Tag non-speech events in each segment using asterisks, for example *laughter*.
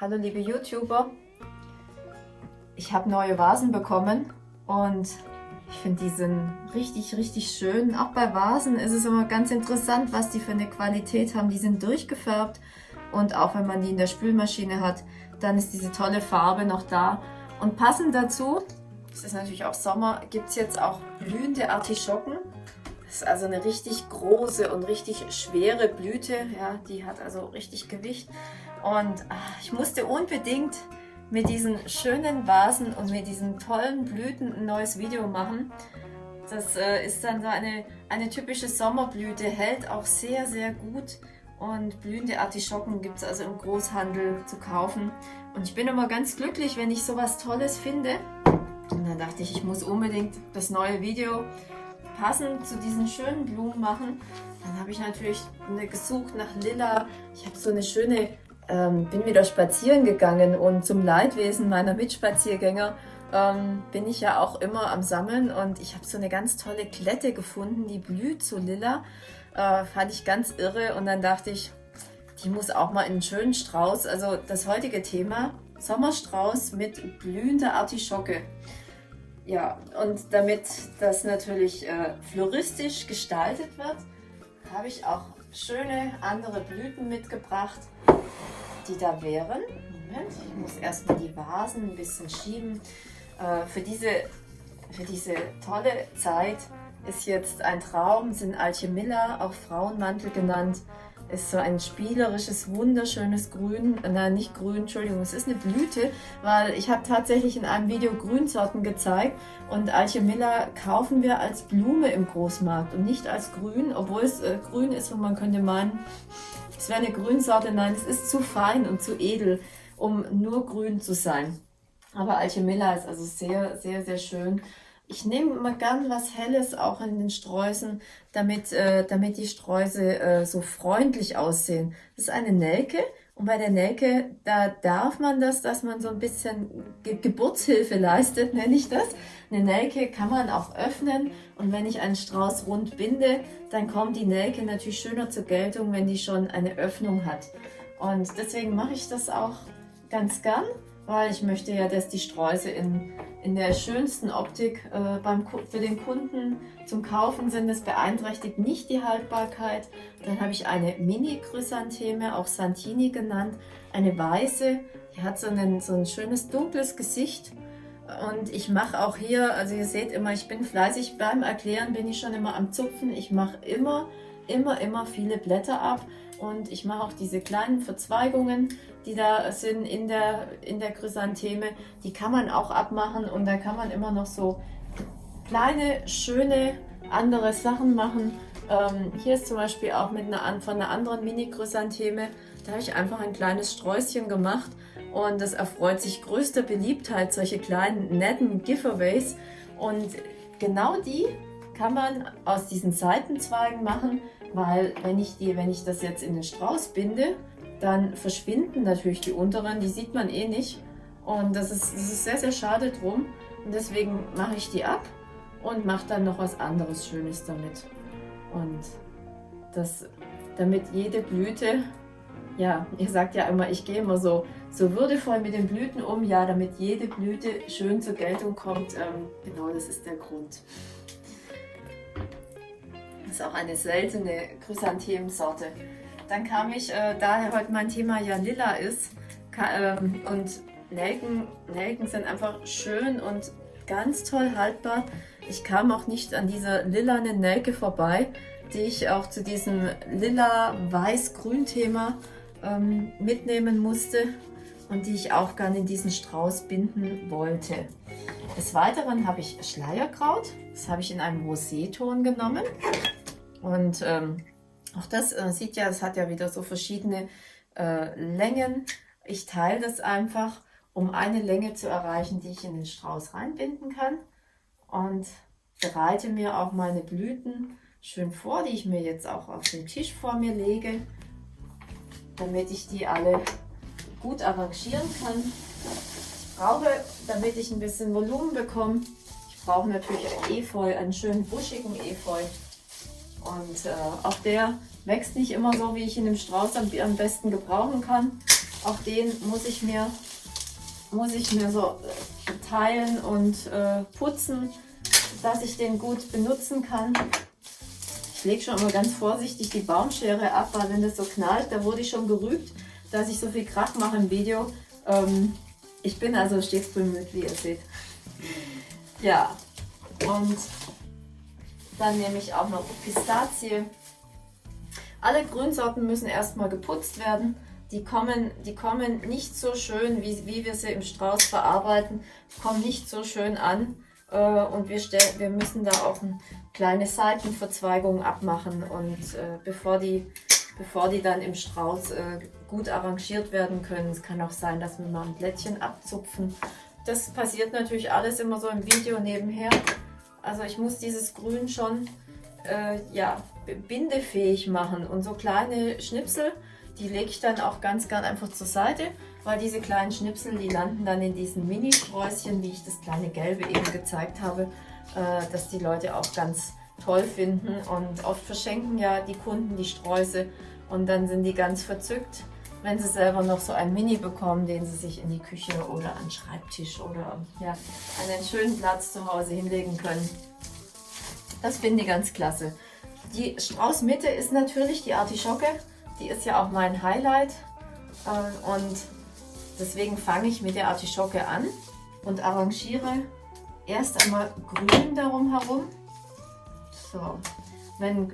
Hallo liebe YouTuber, ich habe neue Vasen bekommen und ich finde die sind richtig, richtig schön. Auch bei Vasen ist es immer ganz interessant, was die für eine Qualität haben. Die sind durchgefärbt und auch wenn man die in der Spülmaschine hat, dann ist diese tolle Farbe noch da. Und passend dazu, es ist natürlich auch Sommer, gibt es jetzt auch blühende Artischocken. Das ist also eine richtig große und richtig schwere Blüte. Ja, die hat also richtig Gewicht. Und ach, ich musste unbedingt mit diesen schönen Vasen und mit diesen tollen Blüten ein neues Video machen. Das äh, ist dann so eine, eine typische Sommerblüte, hält auch sehr, sehr gut. Und blühende Artischocken gibt es also im Großhandel zu kaufen. Und ich bin immer ganz glücklich, wenn ich sowas Tolles finde. Und dann dachte ich, ich muss unbedingt das neue Video passend zu diesen schönen Blumen machen. Dann habe ich natürlich gesucht nach Lila. Ich habe so eine schöne ähm, bin wieder spazieren gegangen und zum Leidwesen meiner Mitspaziergänger ähm, bin ich ja auch immer am Sammeln und ich habe so eine ganz tolle Klette gefunden, die blüht so lila. Äh, fand ich ganz irre und dann dachte ich, die muss auch mal in einen schönen Strauß. Also das heutige Thema, Sommerstrauß mit blühender Artischocke. Ja, und damit das natürlich äh, floristisch gestaltet wird, habe ich auch schöne andere Blüten mitgebracht die da wären. Moment, ich muss erstmal die Vasen ein bisschen schieben. Äh, für, diese, für diese tolle Zeit ist jetzt ein Traum, sind Alchemilla, auch Frauenmantel genannt. Ist so ein spielerisches, wunderschönes Grün. Nein, nicht Grün, Entschuldigung, es ist eine Blüte, weil ich habe tatsächlich in einem Video Grünsorten gezeigt und Alchemilla kaufen wir als Blume im Großmarkt und nicht als Grün, obwohl es äh, grün ist und man könnte meinen, es wäre eine Grünsorte. Nein, es ist zu fein und zu edel, um nur grün zu sein. Aber Alchemilla ist also sehr, sehr, sehr schön. Ich nehme immer gern was Helles auch in den Sträußen, damit, äh, damit die Sträuße äh, so freundlich aussehen. Das ist eine Nelke und bei der Nelke, da darf man das, dass man so ein bisschen Ge Geburtshilfe leistet, *laughs* nenne ich das. Eine Nelke kann man auch öffnen und wenn ich einen Strauß rund binde, dann kommt die Nelke natürlich schöner zur Geltung, wenn die schon eine Öffnung hat. Und deswegen mache ich das auch ganz gern, weil ich möchte ja, dass die Sträuße in in der schönsten Optik äh, beim, für den Kunden zum Kaufen sind. Das beeinträchtigt nicht die Haltbarkeit. Dann habe ich eine Mini-Chrysantheme, auch Santini genannt, eine weiße. Die hat so, einen, so ein schönes dunkles Gesicht. Und ich mache auch hier, also ihr seht immer, ich bin fleißig beim Erklären, bin ich schon immer am Zupfen. Ich mache immer, immer, immer viele Blätter ab und ich mache auch diese kleinen Verzweigungen, die da sind in der, in der Chrysantheme. Die kann man auch abmachen und da kann man immer noch so kleine, schöne andere Sachen machen. Ähm, hier ist zum Beispiel auch mit einer, von einer anderen Mini-Chrysantheme, da habe ich einfach ein kleines Sträußchen gemacht und das erfreut sich größter Beliebtheit, solche kleinen, netten Giveaways. Und genau die kann man aus diesen Seitenzweigen machen, weil wenn ich, die, wenn ich das jetzt in den Strauß binde, dann verschwinden natürlich die unteren, die sieht man eh nicht. Und das ist, das ist sehr, sehr schade drum. Und deswegen mache ich die ab und mache dann noch was anderes Schönes damit. Und das, damit jede Blüte, ja, ihr sagt ja immer, ich gehe immer so, so würdevoll mit den Blüten um, ja, damit jede Blüte schön zur Geltung kommt. Ähm, genau, das ist der Grund. Das ist auch eine seltene Chrysanthemensorte. Dann kam ich, äh, da heute mein Thema ja lila ist ähm, und Nelken, Nelken sind einfach schön und ganz toll haltbar. Ich kam auch nicht an dieser lilanen Nelke vorbei, die ich auch zu diesem lila-weiß-grün-Thema ähm, mitnehmen musste und die ich auch gerne in diesen Strauß binden wollte. Des Weiteren habe ich Schleierkraut, das habe ich in einem Roséton genommen. Und ähm, auch das äh, sieht ja, es hat ja wieder so verschiedene äh, Längen. Ich teile das einfach, um eine Länge zu erreichen, die ich in den Strauß reinbinden kann. Und bereite mir auch meine Blüten schön vor, die ich mir jetzt auch auf den Tisch vor mir lege, damit ich die alle gut arrangieren kann. Ich brauche, damit ich ein bisschen Volumen bekomme, ich brauche natürlich Efeu, einen schönen buschigen Efeu. Und äh, auch der wächst nicht immer so, wie ich ihn im Strauß am, am besten gebrauchen kann. Auch den muss ich mir, muss ich mir so äh, teilen und äh, putzen, dass ich den gut benutzen kann. Ich lege schon immer ganz vorsichtig die Baumschere ab, weil wenn das so knallt, da wurde ich schon gerügt, dass ich so viel Krach mache im Video. Ähm, ich bin also stets bemüht, wie ihr seht. Ja, und dann nehme ich auch noch Pistazie. Alle Grünsorten müssen erstmal geputzt werden. Die kommen, die kommen nicht so schön, wie, wie wir sie im Strauß verarbeiten, kommen nicht so schön an. Äh, und wir, wir müssen da auch eine kleine Seitenverzweigung abmachen. Und äh, bevor, die, bevor die dann im Strauß äh, gut arrangiert werden können, es kann auch sein, dass wir mal ein Blättchen abzupfen. Das passiert natürlich alles immer so im Video nebenher. Also ich muss dieses Grün schon äh, ja, bindefähig machen. Und so kleine Schnipsel, die lege ich dann auch ganz gern einfach zur Seite weil diese kleinen Schnipsel, die landen dann in diesen Mini-Sträußchen, wie ich das kleine Gelbe eben gezeigt habe, äh, dass die Leute auch ganz toll finden und oft verschenken ja die Kunden die Sträuße und dann sind die ganz verzückt, wenn sie selber noch so ein Mini bekommen, den sie sich in die Küche oder an den Schreibtisch oder ja, an einen schönen Platz zu Hause hinlegen können. Das finde ich ganz klasse. Die Straußmitte ist natürlich die Artischocke, die ist ja auch mein Highlight äh, und Deswegen fange ich mit der Artischocke an und arrangiere erst einmal grün darum herum. So, wenn,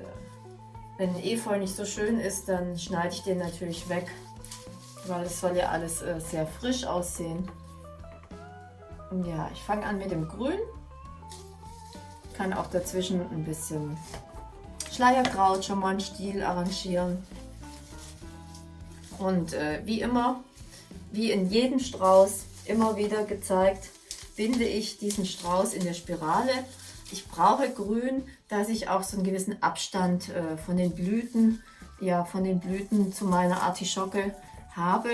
wenn Efeu nicht so schön ist, dann schneide ich den natürlich weg, weil es soll ja alles äh, sehr frisch aussehen. Ja, ich fange an mit dem Grün. Kann auch dazwischen ein bisschen Schleierkraut schon mal einen Stiel arrangieren. Und äh, wie immer wie in jedem Strauß immer wieder gezeigt, binde ich diesen Strauß in der Spirale. Ich brauche grün, dass ich auch so einen gewissen Abstand äh, von den Blüten, ja, von den Blüten zu meiner Artischocke habe.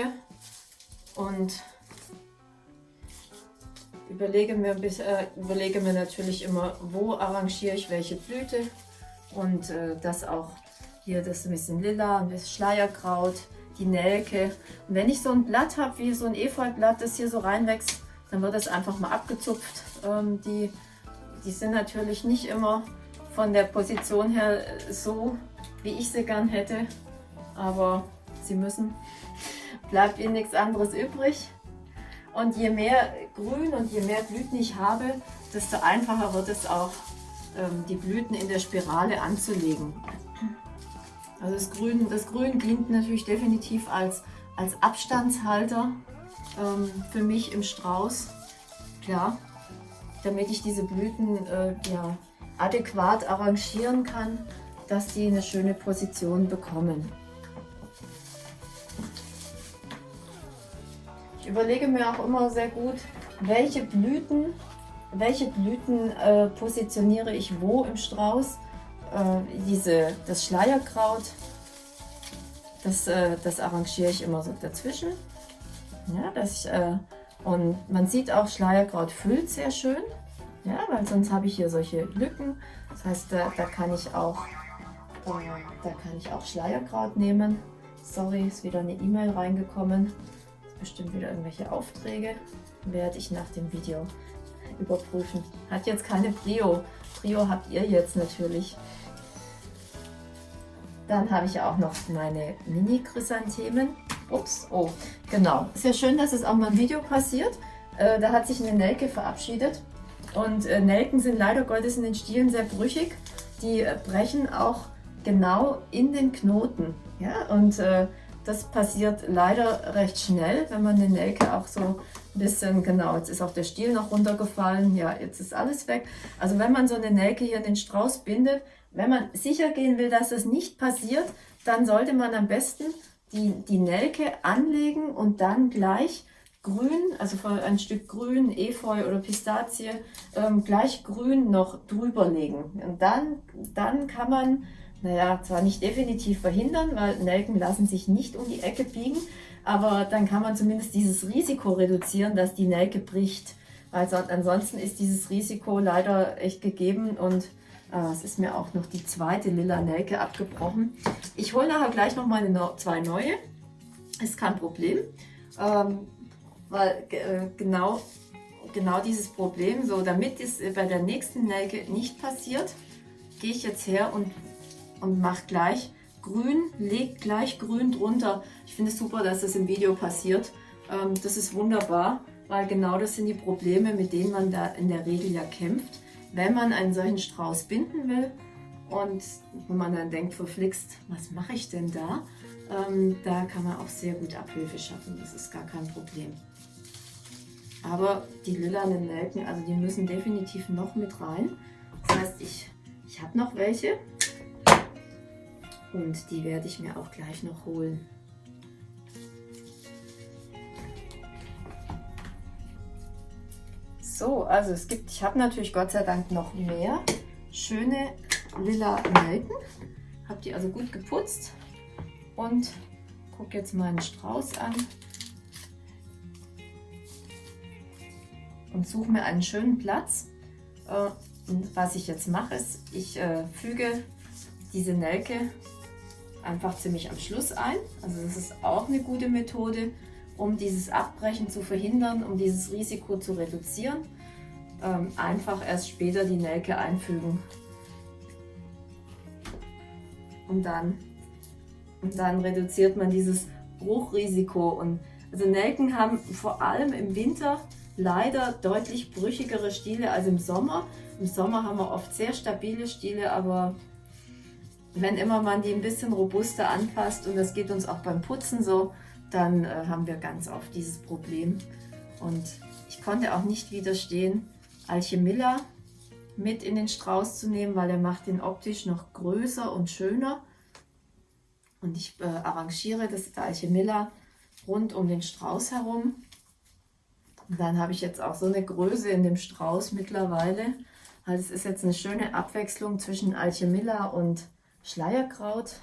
Und überlege mir, äh, überlege mir natürlich immer, wo arrangiere ich welche Blüte. Und äh, das auch hier, das ein bisschen lila, ein bisschen Schleierkraut, die Nelke. Und wenn ich so ein Blatt habe, wie so ein Efeublatt, das hier so reinwächst, dann wird das einfach mal abgezupft. Ähm, die, die sind natürlich nicht immer von der Position her so, wie ich sie gern hätte, aber sie müssen. Bleibt ihnen nichts anderes übrig. Und je mehr Grün und je mehr Blüten ich habe, desto einfacher wird es auch, ähm, die Blüten in der Spirale anzulegen. Also das Grün, das Grün dient natürlich definitiv als, als Abstandshalter ähm, für mich im Strauß. Klar, damit ich diese Blüten äh, ja, adäquat arrangieren kann, dass die eine schöne Position bekommen. Ich überlege mir auch immer sehr gut, welche Blüten, welche Blüten äh, positioniere ich wo im Strauß äh, diese, das Schleierkraut, das, äh, das arrangiere ich immer so dazwischen. Ja, dass ich, äh, und man sieht auch, Schleierkraut füllt sehr schön, ja, weil sonst habe ich hier solche Lücken. Das heißt, da, da kann ich auch äh, da kann ich auch Schleierkraut nehmen. Sorry, ist wieder eine E-Mail reingekommen. Ist bestimmt wieder irgendwelche Aufträge. Werde ich nach dem Video überprüfen. Hat jetzt keine Prio. Prio habt ihr jetzt natürlich. Dann habe ich auch noch meine Mini-Chrysanthemen. Ups, oh, genau. Sehr schön, dass es auch mal im Video passiert. Äh, da hat sich eine Nelke verabschiedet. Und äh, Nelken sind leider Gottes in den Stielen sehr brüchig. Die äh, brechen auch genau in den Knoten. Ja? Und äh, das passiert leider recht schnell, wenn man eine Nelke auch so ein bisschen, genau, jetzt ist auch der Stiel noch runtergefallen, ja, jetzt ist alles weg. Also wenn man so eine Nelke hier in den Strauß bindet, wenn man sicher gehen will, dass das nicht passiert, dann sollte man am besten die, die Nelke anlegen und dann gleich grün, also ein Stück grün, Efeu oder Pistazie, ähm, gleich grün noch drüber legen. Und dann, dann kann man, naja, zwar nicht definitiv verhindern, weil Nelken lassen sich nicht um die Ecke biegen, aber dann kann man zumindest dieses Risiko reduzieren, dass die Nelke bricht. Also ansonsten ist dieses Risiko leider echt gegeben und äh, es ist mir auch noch die zweite lila Nelke abgebrochen. Ich hole nachher gleich noch meine zwei neue. ist kein Problem, ähm, weil äh, genau, genau dieses Problem, so damit es bei der nächsten Nelke nicht passiert, gehe ich jetzt her und, und mache gleich grün, lege gleich grün drunter. Ich finde es super, dass das im Video passiert. Ähm, das ist wunderbar, weil genau das sind die Probleme, mit denen man da in der Regel ja kämpft, wenn man einen solchen Strauß binden will. Und wenn man dann denkt, verflixt, was mache ich denn da? Ähm, da kann man auch sehr gut Abhilfe schaffen, das ist gar kein Problem. Aber die lilanen Nelken, also die müssen definitiv noch mit rein. Das heißt, ich, ich habe noch welche und die werde ich mir auch gleich noch holen. So, also es gibt, ich habe natürlich Gott sei Dank noch mehr schöne lila Nelken. Habe die also gut geputzt und gucke jetzt meinen Strauß an und suche mir einen schönen Platz. Äh, und was ich jetzt mache, ist, ich äh, füge diese Nelke einfach ziemlich am Schluss ein. Also das ist auch eine gute Methode, um dieses Abbrechen zu verhindern, um dieses Risiko zu reduzieren. Ähm, einfach erst später die Nelke einfügen. Und dann und dann reduziert man dieses Bruchrisiko. Und also Nelken haben vor allem im Winter leider deutlich brüchigere Stiele als im Sommer. Im Sommer haben wir oft sehr stabile Stiele, aber wenn immer man die ein bisschen robuster anpasst, und das geht uns auch beim Putzen so, dann äh, haben wir ganz oft dieses Problem. Und ich konnte auch nicht widerstehen, Alchemilla mit in den Strauß zu nehmen, weil er macht den optisch noch größer und schöner. Und ich äh, arrangiere das Alchemilla rund um den Strauß herum. Und dann habe ich jetzt auch so eine Größe in dem Strauß mittlerweile. Also es ist jetzt eine schöne Abwechslung zwischen Alchemilla und Schleierkraut.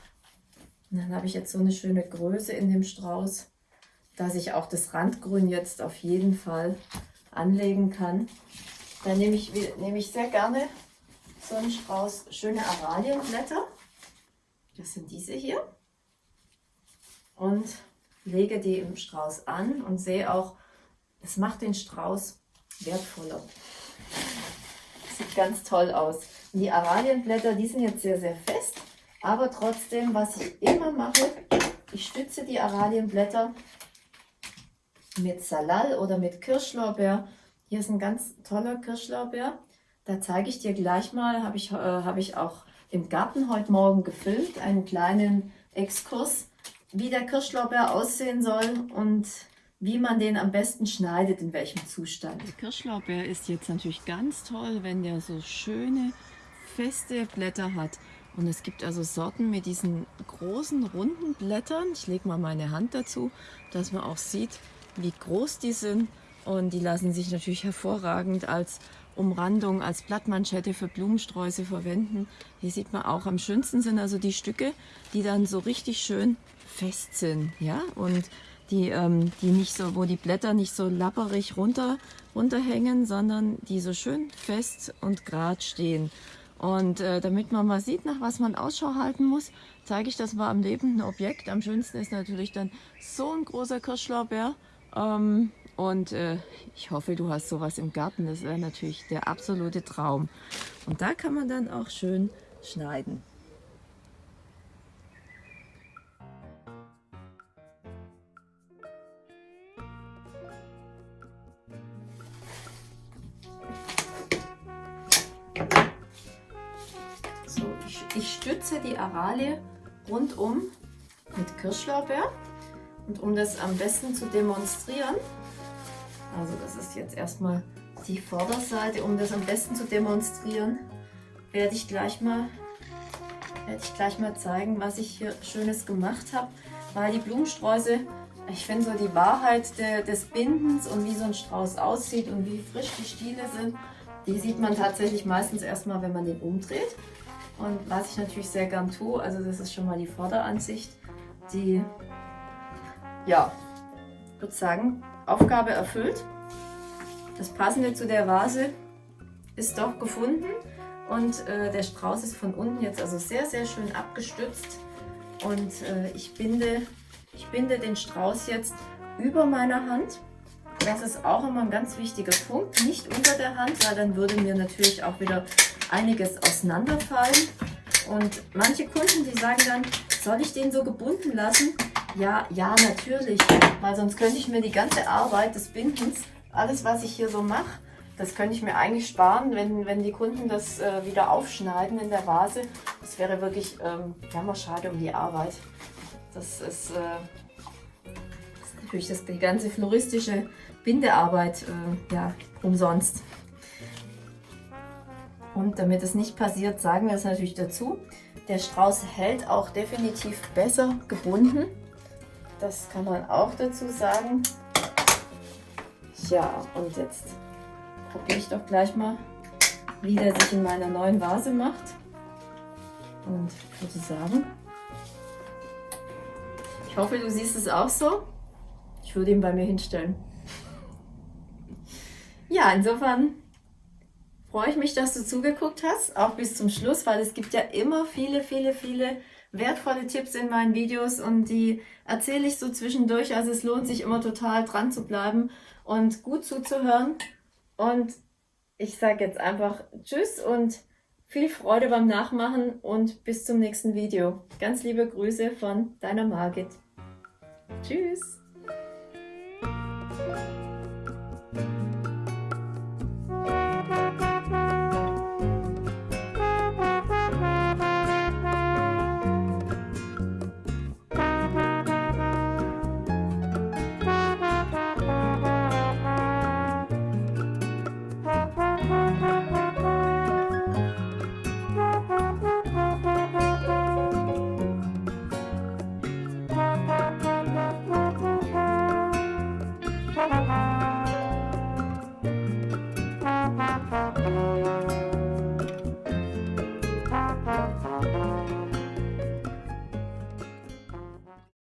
Und dann habe ich jetzt so eine schöne Größe in dem Strauß, dass ich auch das Randgrün jetzt auf jeden Fall anlegen kann. Dann nehme ich, nehme ich sehr gerne so einen Strauß schöne Aralienblätter. Das sind diese hier und lege die im Strauß an und sehe auch, es macht den Strauß wertvoller. Sieht ganz toll aus. Und die Aralienblätter, die sind jetzt sehr, sehr fest, aber trotzdem, was ich immer mache, ich stütze die Aralienblätter mit Salal oder mit Kirschlorbeer. Hier ist ein ganz toller Kirschlorbeer. Da zeige ich dir gleich mal, habe ich, äh, hab ich auch im Garten heute Morgen gefilmt, einen kleinen Exkurs wie der Kirschlorbeer aussehen soll und wie man den am besten schneidet, in welchem Zustand. Der Kirschlorbeer ist jetzt natürlich ganz toll, wenn der so schöne, feste Blätter hat. Und es gibt also Sorten mit diesen großen, runden Blättern. Ich lege mal meine Hand dazu, dass man auch sieht, wie groß die sind. Und die lassen sich natürlich hervorragend als Umrandung, als Blattmanschette für Blumensträuße verwenden. Hier sieht man auch, am schönsten sind also die Stücke, die dann so richtig schön fest sind, ja, und die, ähm, die nicht so, wo die Blätter nicht so lapperig runter, runterhängen, sondern die so schön fest und gerade stehen. Und äh, damit man mal sieht, nach was man Ausschau halten muss, zeige ich das mal am lebenden Objekt. Am schönsten ist natürlich dann so ein großer Kirschlaubeer. Ähm, und äh, ich hoffe, du hast sowas im Garten. Das wäre natürlich der absolute Traum. Und da kann man dann auch schön schneiden. Ich stütze die Aralie rundum mit Kirschlorbeer und um das am besten zu demonstrieren, also das ist jetzt erstmal die Vorderseite, um das am besten zu demonstrieren, werde ich gleich mal, werde ich gleich mal zeigen, was ich hier Schönes gemacht habe, weil die Blumensträuße, ich finde so die Wahrheit de, des Bindens und wie so ein Strauß aussieht und wie frisch die Stiele sind, die sieht man tatsächlich meistens erstmal, wenn man den umdreht. Und was ich natürlich sehr gern tue, also das ist schon mal die Vorderansicht, die, ja, würde sagen, Aufgabe erfüllt. Das Passende zu der Vase ist doch gefunden und äh, der Strauß ist von unten jetzt also sehr, sehr schön abgestützt und äh, ich binde Ich binde den Strauß jetzt über meiner Hand. Das ist auch immer ein ganz wichtiger Punkt, nicht unter der Hand, weil dann würde mir natürlich auch wieder einiges auseinanderfallen. Und manche Kunden, die sagen dann, soll ich den so gebunden lassen? Ja, ja, natürlich, weil sonst könnte ich mir die ganze Arbeit des Bindens, alles was ich hier so mache, das könnte ich mir eigentlich sparen, wenn, wenn die Kunden das äh, wieder aufschneiden in der Vase. Das wäre wirklich ähm, ja, schade um die Arbeit. Das ist, äh, das ist natürlich das, die ganze floristische Bindearbeit äh, ja, umsonst. Und damit es nicht passiert, sagen wir es natürlich dazu. Der Strauß hält auch definitiv besser gebunden. Das kann man auch dazu sagen. Ja, und jetzt probiere ich doch gleich mal, wie der sich in meiner neuen Vase macht. Und würde sagen, ich hoffe, du siehst es auch so. Ich würde ihn bei mir hinstellen. Ja, insofern freue ich mich, dass du zugeguckt hast, auch bis zum Schluss, weil es gibt ja immer viele, viele, viele wertvolle Tipps in meinen Videos und die erzähle ich so zwischendurch. Also es lohnt sich immer total dran zu bleiben und gut zuzuhören. Und ich sage jetzt einfach Tschüss und viel Freude beim Nachmachen und bis zum nächsten Video. Ganz liebe Grüße von deiner Margit. Tschüss!